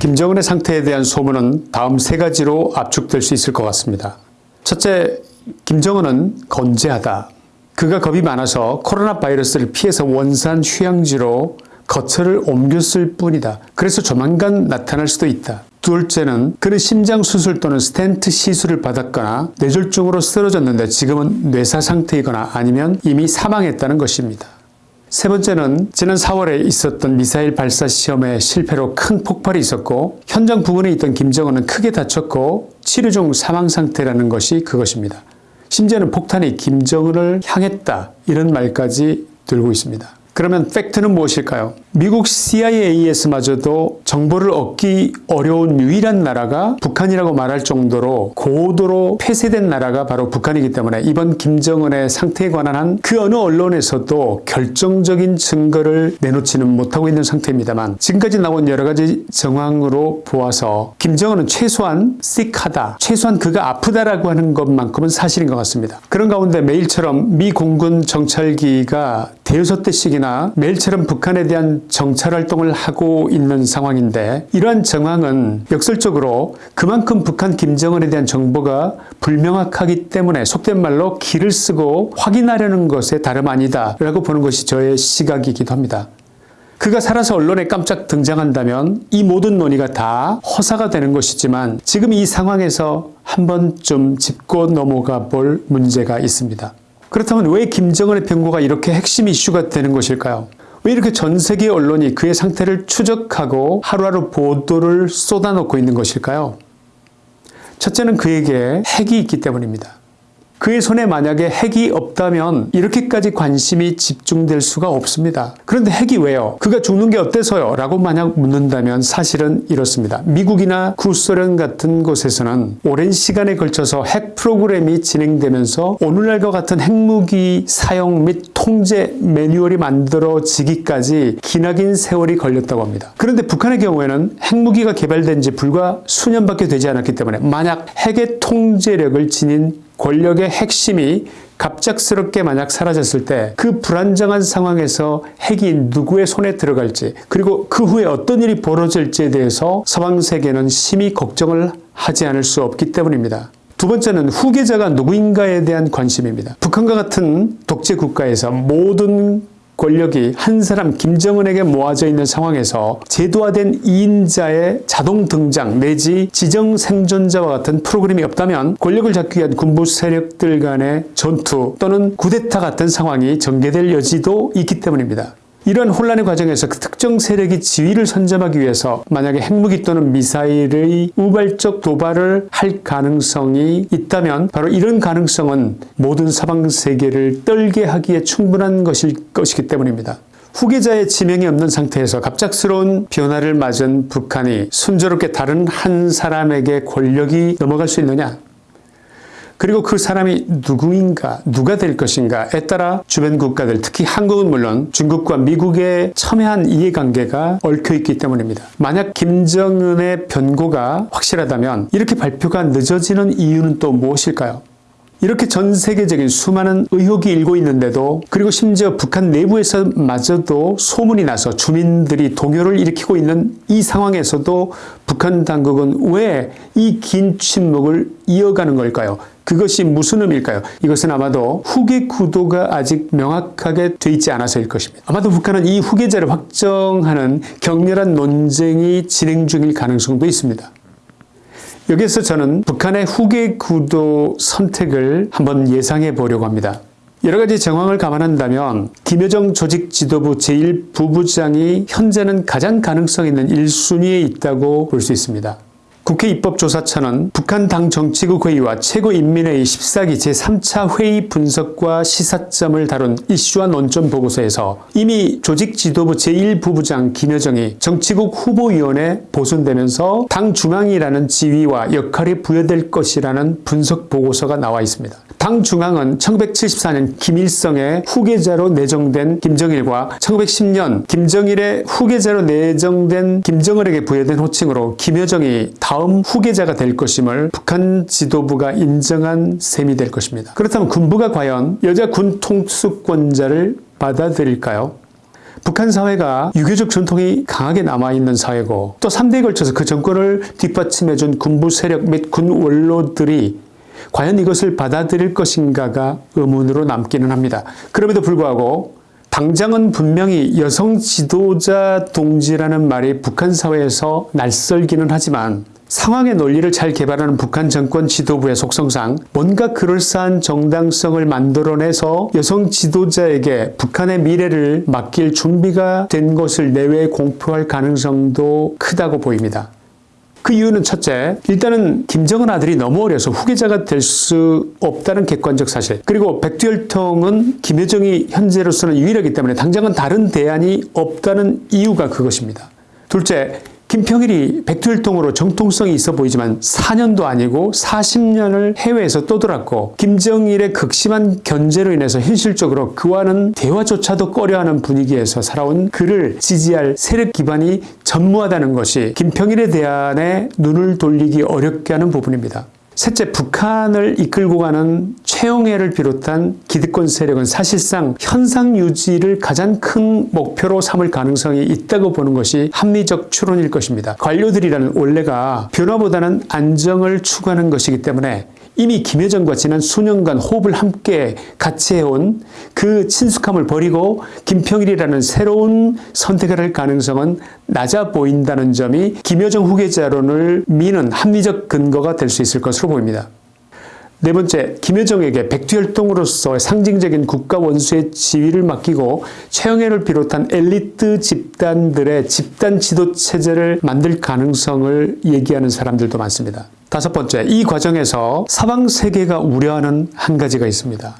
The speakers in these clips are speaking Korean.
김정은의 상태에 대한 소문은 다음 세 가지로 압축될 수 있을 것 같습니다. 첫째, 김정은은 건재하다. 그가 겁이 많아서 코로나 바이러스를 피해서 원산 휴양지로 거처를 옮겼을 뿐이다. 그래서 조만간 나타날 수도 있다. 둘째는 그는 심장 수술 또는 스텐트 시술을 받았거나 뇌졸중으로 쓰러졌는데 지금은 뇌사 상태이거나 아니면 이미 사망했다는 것입니다. 세 번째는 지난 4월에 있었던 미사일 발사 시험의 실패로 큰 폭발이 있었고 현장 부근에 있던 김정은은 크게 다쳤고 치료 중 사망 상태라는 것이 그것입니다. 심지어는 폭탄이 김정은을 향했다 이런 말까지 들고 있습니다. 그러면 팩트는 무엇일까요? 미국 CIA에서마저도 정보를 얻기 어려운 유일한 나라가 북한이라고 말할 정도로 고도로 폐쇄된 나라가 바로 북한이기 때문에 이번 김정은의 상태에 관한 한 그 어느 언론에서도 결정적인 증거를 내놓지는 못하고 있는 상태입니다만 지금까지 나온 여러 가지 정황으로 보아서 김정은은 최소한 씩하다 최소한 그가 아프다라고 하는 것만큼은 사실인 것 같습니다. 그런 가운데 매일처럼 미 공군 정찰기가 대여섯 대씩이나 매일처럼 북한에 대한 정찰 활동을 하고 있는 상황인데 이러한 정황은 역설적으로 그만큼 북한 김정은에 대한 정보가 불명확하기 때문에 속된 말로 길을 쓰고 확인하려는 것에 다름 아니다 라고 보는 것이 저의 시각이기도 합니다. 그가 살아서 언론에 깜짝 등장한다면 이 모든 논의가 다 허사가 되는 것이지만 지금 이 상황에서 한 번쯤 짚고 넘어가 볼 문제가 있습니다. 그렇다면 왜 김정은의 병고가 이렇게 핵심 이슈가 되는 것일까요? 왜 이렇게 전 세계 언론이 그의 상태를 추적하고 하루하루 보도를 쏟아놓고 있는 것일까요? 첫째는 그에게 핵이 있기 때문입니다. 그의 손에 만약에 핵이 없다면 이렇게까지 관심이 집중될 수가 없습니다. 그런데 핵이 왜요? 그가 죽는 게 어때서요? 라고 만약 묻는다면 사실은 이렇습니다. 미국이나 구소련 같은 곳에서는 오랜 시간에 걸쳐서 핵 프로그램이 진행되면서 오늘날과 같은 핵무기 사용 및 통제 매뉴얼이 만들어지기까지 기나긴 세월이 걸렸다고 합니다. 그런데 북한의 경우에는 핵무기가 개발된 지 불과 수년밖에 되지 않았기 때문에 만약 핵의 통제력을 지닌 권력의 핵심이 갑작스럽게 만약 사라졌을 때 그 불안정한 상황에서 핵이 누구의 손에 들어갈지 그리고 그 후에 어떤 일이 벌어질지에 대해서 서방 세계는 심히 걱정을 하지 않을 수 없기 때문입니다. 두 번째는 후계자가 누구인가에 대한 관심입니다. 북한과 같은 독재 국가에서 모든 권력이 한 사람 김정은에게 모아져 있는 상황에서 제도화된 2인자의 자동 등장 내지 지정 생존자와 같은 프로그램이 없다면 권력을 잡기 위한 군부 세력들 간의 전투 또는 구데타 같은 상황이 전개될 여지도 있기 때문입니다. 이러한 혼란의 과정에서 그 특정 세력이 지위를 선점하기 위해서 만약에 핵무기 또는 미사일의 우발적 도발을 할 가능성이 있다면 바로 이런 가능성은 모든 서방 세계를 떨게 하기에 충분한 것일 것이기 때문입니다. 후계자의 지명이 없는 상태에서 갑작스러운 변화를 맞은 북한이 순조롭게 다른 한 사람에게 권력이 넘어갈 수 있느냐 그리고 그 사람이 누구인가 누가 될 것인가에 따라 주변 국가들 특히 한국은 물론 중국과 미국의 첨예한 이해관계가 얽혀있기 때문입니다. 만약 김정은의 변고가 확실하다면 이렇게 발표가 늦어지는 이유는 또 무엇일까요? 이렇게 전 세계적인 수많은 의혹이 일고 있는데도 그리고 심지어 북한 내부에서 마저도 소문이 나서 주민들이 동요를 일으키고 있는 이 상황에서도 북한 당국은 왜 이 긴 침묵을 이어가는 걸까요? 그것이 무슨 의미일까요? 이것은 아마도 후계 구도가 아직 명확하게 돼 있지 않아서일 것입니다. 아마도 북한은 이 후계자를 확정하는 격렬한 논쟁이 진행 중일 가능성도 있습니다. 여기서 저는 북한의 후계 구도 선택을 한번 예상해 보려고 합니다. 여러 가지 정황을 감안한다면 김여정 조직 지도부 제1부부장이 현재는 가장 가능성 있는 1순위에 있다고 볼 수 있습니다. 국회 입법조사처는 북한 당 정치국 회의와 최고인민회의 14기 제3차 회의 분석과 시사점을 다룬 이슈와 논점 보고서에서 이미 조직 지도부 제1부부장 김여정이 정치국 후보위원회 보선되면서 당 중앙이라는 지위와 역할이 부여될 것이라는 분석 보고서가 나와 있습니다. 당 중앙은 1974년 김일성의 후계자로 내정된 김정일과 1910년 김정일의 후계자로 내정된 김정을에게 부여된 호칭으로 김여정이 다음 후계자가 될 것임을 북한 지도부가 인정한 셈이 될 것입니다. 그렇다면 군부가 과연 여자 군 통수권자를 받아들일까요? 북한 사회가 유교적 전통이 강하게 남아있는 사회고 또 3대에 걸쳐서 그 정권을 뒷받침해준 군부 세력 및 군 원로들이 과연 이것을 받아들일 것인가가 의문으로 남기는 합니다. 그럼에도 불구하고 당장은 분명히 여성 지도자 동지라는 말이 북한 사회에서 낯설기는 하지만 상황의 논리를 잘 개발하는 북한 정권 지도부의 속성상 뭔가 그럴싸한 정당성을 만들어내서 여성 지도자에게 북한의 미래를 맡길 준비가 된 것을 내외에 공표할 가능성도 크다고 보입니다. 그 이유는 첫째, 일단은 김정은 아들이 너무 어려서 후계자가 될 수 없다는 객관적 사실. 그리고 백두혈통은 김여정이 현재로서는 유일하기 때문에 당장은 다른 대안이 없다는 이유가 그것입니다. 둘째, 김평일이 백두혈통으로 정통성이 있어 보이지만 4년도 아니고 40년을 해외에서 떠돌았고 김정일의 극심한 견제로 인해서 현실적으로 그와는 대화조차도 꺼려하는 분위기에서 살아온 그를 지지할 세력 기반이 전무하다는 것이 김평일에 대한에 눈을 돌리기 어렵게 하는 부분입니다. 셋째, 북한을 이끌고 가는 최영해를 비롯한 기득권 세력은 사실상 현상 유지를 가장 큰 목표로 삼을 가능성이 있다고 보는 것이 합리적 추론일 것입니다. 관료들이라는 원래가 변화보다는 안정을 추구하는 것이기 때문에 이미 김여정과 지난 수년간 호흡을 함께 같이 해온 그 친숙함을 버리고 김평일이라는 새로운 선택을 할 가능성은 낮아 보인다는 점이 김여정 후계자론을 미는 합리적 근거가 될 수 있을 것으로 보입니다. 네 번째, 김여정에게 백두혈통으로서 상징적인 국가 원수의 지위를 맡기고 최영애를 비롯한 엘리트 집단들의 집단 지도 체제를 만들 가능성을 얘기하는 사람들도 많습니다. 다섯 번째, 이 과정에서 서방 세계가 우려하는 한 가지가 있습니다.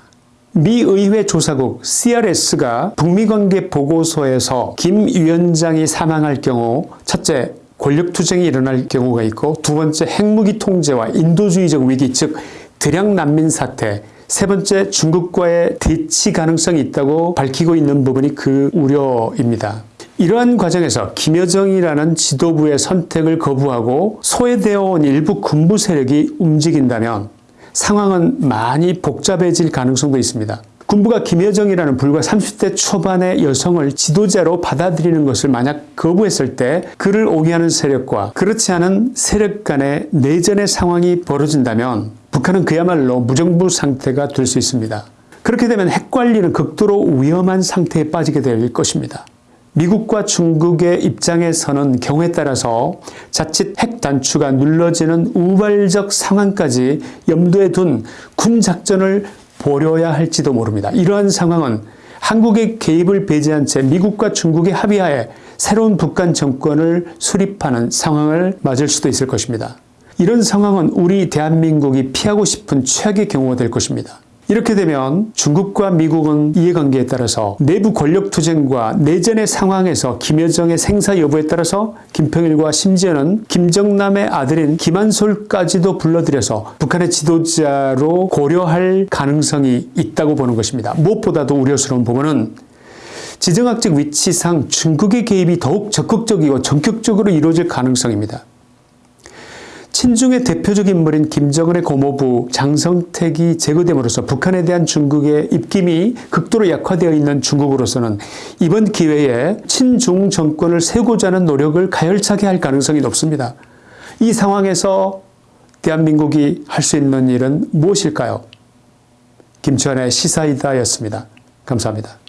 미 의회 조사국 CRS가 북미 관계 보고서에서 김 위원장이 사망할 경우 첫째 권력 투쟁이 일어날 경우가 있고 두 번째 핵무기 통제와 인도주의적 위기 즉 대량 난민 사태 세 번째 중국과의 대치 가능성이 있다고 밝히고 있는 부분이 그 우려입니다. 이러한 과정에서 김여정이라는 지도부의 선택을 거부하고 소외되어 온 일부 군부 세력이 움직인다면 상황은 많이 복잡해질 가능성도 있습니다. 군부가 김여정이라는 불과 30대 초반의 여성을 지도자로 받아들이는 것을 만약 거부했을 때 그를 옹이하는 세력과 그렇지 않은 세력 간의 내전의 상황이 벌어진다면 북한은 그야말로 무정부 상태가 될 수 있습니다. 그렇게 되면 핵 관리는 극도로 위험한 상태에 빠지게 될 것입니다. 미국과 중국의 입장에서는 경우에 따라서 자칫 핵 단추가 눌러지는 우발적 상황까지 염두에 둔 군 작전을 벌여야 할지도 모릅니다. 이러한 상황은 한국의 개입을 배제한 채 미국과 중국의 합의하에 새로운 북한 정권을 수립하는 상황을 맞을 수도 있을 것입니다. 이런 상황은 우리 대한민국이 피하고 싶은 최악의 경우가 될 것입니다. 이렇게 되면 중국과 미국은 이해관계에 따라서 내부 권력투쟁과 내전의 상황에서 김여정의 생사 여부에 따라서 김평일과 심지어는 김정남의 아들인 김한솔까지도 불러들여서 북한의 지도자로 고려할 가능성이 있다고 보는 것입니다. 무엇보다도 우려스러운 부분은 지정학적 위치상 중국의 개입이 더욱 적극적이고 전격적으로 이루어질 가능성입니다. 친중의 대표적 인물인 김정은의 고모부 장성택이 제거됨으로써 북한에 대한 중국의 입김이 극도로 약화되어 있는 중국으로서는 이번 기회에 친중 정권을 세우고자 하는 노력을 가열차게 할 가능성이 높습니다. 이 상황에서 대한민국이 할 수 있는 일은 무엇일까요? 김치환의 시사이다였습니다. 감사합니다.